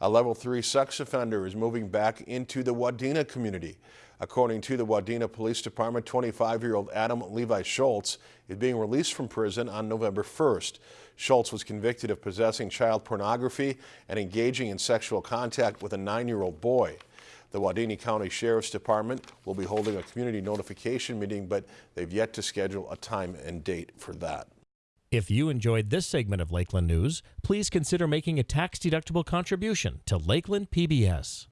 A level three sex offender is moving back into the Wadena community. According to the Wadena Police Department, 25-year-old Adam Levi Schultz is being released from prison on November 1st. Schultz was convicted of possessing child pornography and engaging in sexual contact with a nine-year-old boy. The Wadena County Sheriff's Department will be holding a community notification meeting, but they've yet to schedule a time and date for that. If you enjoyed this segment of Lakeland News, please consider making a tax-deductible contribution to Lakeland PBS.